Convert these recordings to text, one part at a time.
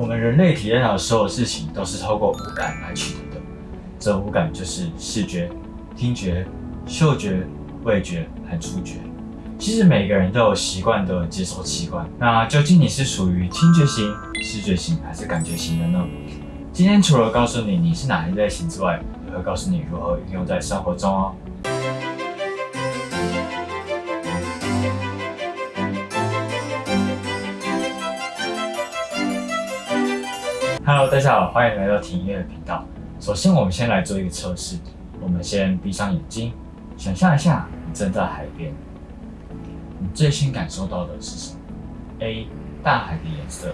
我们人类体验到的所有事情都是透过五感来取得的，这五感就是视觉、听觉、嗅觉、味觉和触觉。其实每个人都有习惯的接收器官，那究竟你是属于听觉型、视觉型还是感觉型的呢？今天除了告诉你你是哪一类型之外，也会告诉你如何运用在生活中哦。Hello，大家好，欢迎来到听音乐频道。首先，我们先来做一个测试。我们先闭上眼睛，想象一下你正在海边。你最先感受到的是什么？A. 大海的颜色。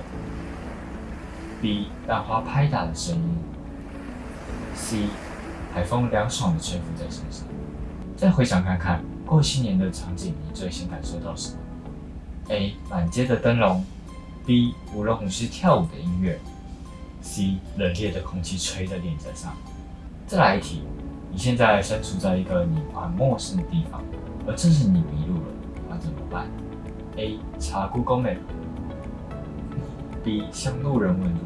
B. 浪花拍打的声音。C. 海风凉爽的吹拂在身上。再回想看看过新年的场景，你最先感受到什么？A. 满街的灯笼。B. 舞龙舞狮跳舞的音乐。C 冷冽的空气吹在脸颊上。再来一题，你现在身处在一个你很陌生的地方，而正是你迷路了，那怎么办？A 查 Google Map，B 向路人问路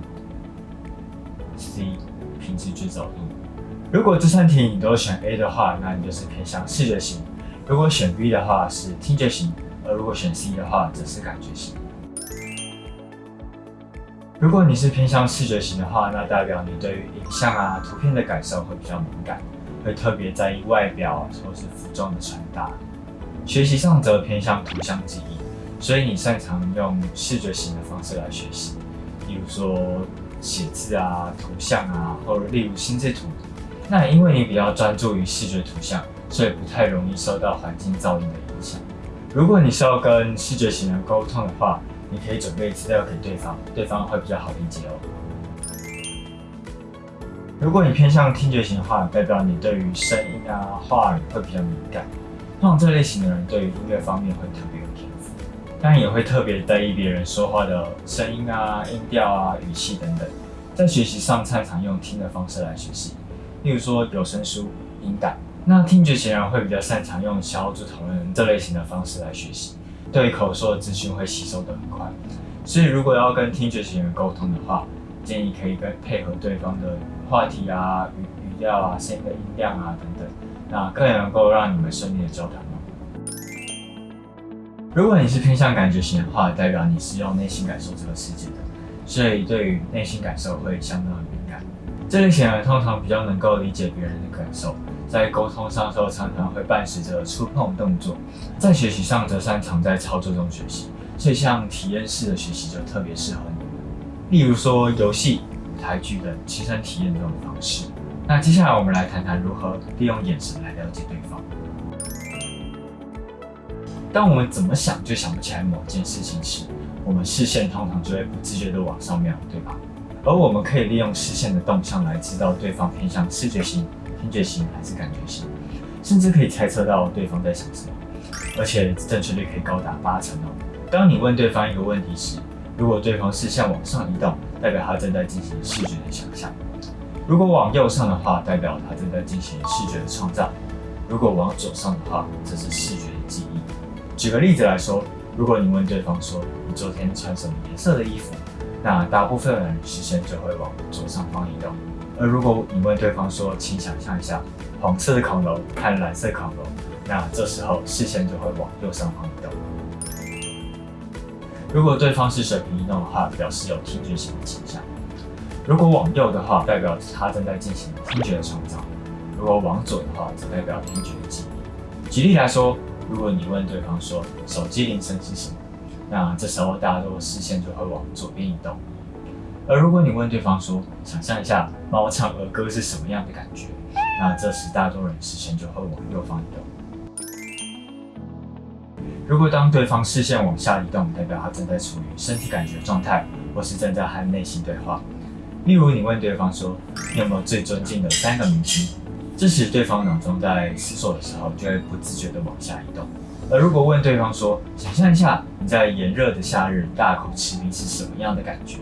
，C 凭直觉找路。如果这三题你都选 A 的话，那你就是偏向视觉型；如果选 B 的话是听觉型；而如果选 C 的话则是感觉型。如果你是偏向视觉型的话，那代表你对于影像啊、图片的感受会比较敏感，会特别在意外表或是服装的穿搭。学习上则偏向图像记忆，所以你擅长用视觉型的方式来学习，例如说写字啊、图像啊，或者例如心智图。那因为你比较专注于视觉图像，所以不太容易受到环境噪音的影响。如果你是要跟视觉型人沟通的话，你可以准备资料给对方，对方会比较好理解哦。如果你偏向听觉型的话，代表你对于声音啊、话语会比较敏感。通常这类型的人对于音乐方面会特别有天赋，当然也会特别在意别人说话的声音啊、音调啊、语气等等。在学习上擅长用听的方式来学习，例如说有声书、音感。那听觉型人会比较擅长用小组讨论这类型的方式来学习。对口说的资讯会吸收的很快，所以如果要跟听觉型人沟通的话，建议可以跟配合对方的话题啊、语语调啊、声音的音量啊等等，那更能够让你们顺利的交谈如果你是偏向感觉型的话，代表你是用内心感受这个世界的，所以对于内心感受会相当的敏感。这类型人通常比较能够理解别人的感受。在沟通上的时候，常常会伴随着触碰动作；在学习上，则擅长在操作中学习。所以，像体验式的学习就特别适合你。例如说，游戏、舞台剧等亲身体验这种方式。那接下来，我们来谈谈如何利用眼神来了解对方。当我们怎么想就想不起来某件事情时，我们视线通常就会不自觉地往上瞄，对吧？而我们可以利用视线的动向来知道对方偏向视觉型。听觉型还是感觉型，甚至可以猜测到对方在想什么，而且正确率可以高达八成哦。当你问对方一个问题时，如果对方视线往上移动，代表他正在进行视觉的想象；如果往右上的话，代表他正在进行视觉的创造；如果往左上的话，则是视觉的记忆。举个例子来说，如果你问对方说你昨天穿什么颜色的衣服，那大部分人视线就会往左上方移动。而如果你问对方说，请想象一下黄色的恐龙和蓝色恐龙，那这时候视线就会往右上方移动。如果对方是水平移动的话，表示有听觉型的倾向；如果往右的话，代表他正在进行听觉的创造；如果往左的话，则代表听觉的记忆。举例来说，如果你问对方说手机铃声是什么，那这时候大多视线就会往左边移动。而如果你问对方说，想象一下猫唱儿歌是什么样的感觉，那这时大多人视线就会往右方移动。如果当对方视线往下移动，代表他正在处于身体感觉状态，或是正在和内心对话。例如，你问对方说，你有没有最尊敬的三个明星？这时对方脑中在思索的时候，就会不自觉地往下移动。而如果问对方说，想象一下你在炎热的夏日大口吃冰是什么样的感觉？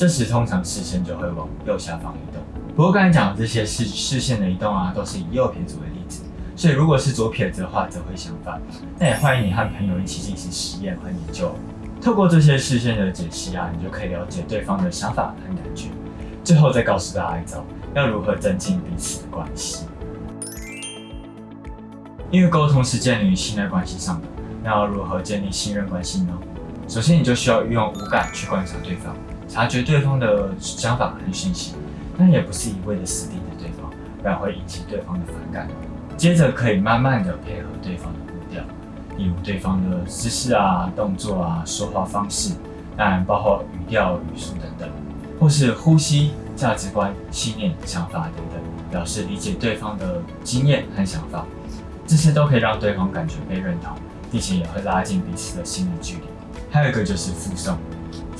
这时通常视线就会往右下方移动。不过刚才讲的这些视视线的移动啊，都是以右撇子为例子，所以如果是左撇子的话，则会相反。那也欢迎你和朋友一起进行实验和研究。透过这些视线的解析啊，你就可以了解对方的想法和感觉，最后再告诉大家一招，要如何增进彼此的关系。因为沟通是建立于信任关系上的，那要如何建立信任关系呢？首先，你就需要运用五感去观察对方，察觉对方的想法和讯息，但也不是一味的死盯着对方，不然会引起对方的反感。接着，可以慢慢的配合对方的步调，例如对方的姿势啊、动作啊、说话方式，当然包括语调、语速等等，或是呼吸、价值观、信念、想法等等，表示理解对方的经验和想法，这些都可以让对方感觉被认同，并且也会拉近彼此的心理距离。还有一个就是附送，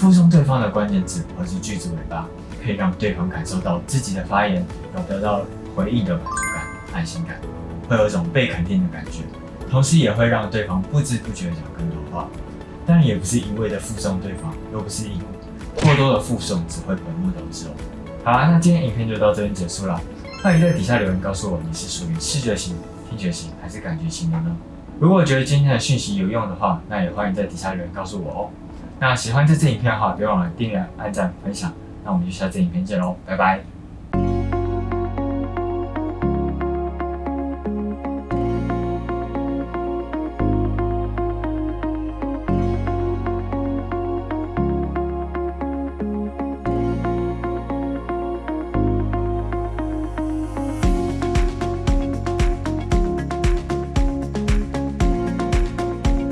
附送对方的关键字或是句子尾巴，可以让对方感受到自己的发言有得到回应的满足感、安心感，会有一种被肯定的感觉，同时也会让对方不知不觉讲更多话。当然也不是一味的附送对方，又不是义务，过多的附送只会本末倒置哦。好啦，那今天影片就到这边结束了，欢迎在底下留言告诉我你是属于视觉型、听觉型还是感觉型的呢？如果觉得今天的讯息有用的话，那也欢迎在底下留言告诉我哦。那喜欢这支影片的话，别忘了订阅、按赞、分享。那我们就下次影片见喽，拜拜。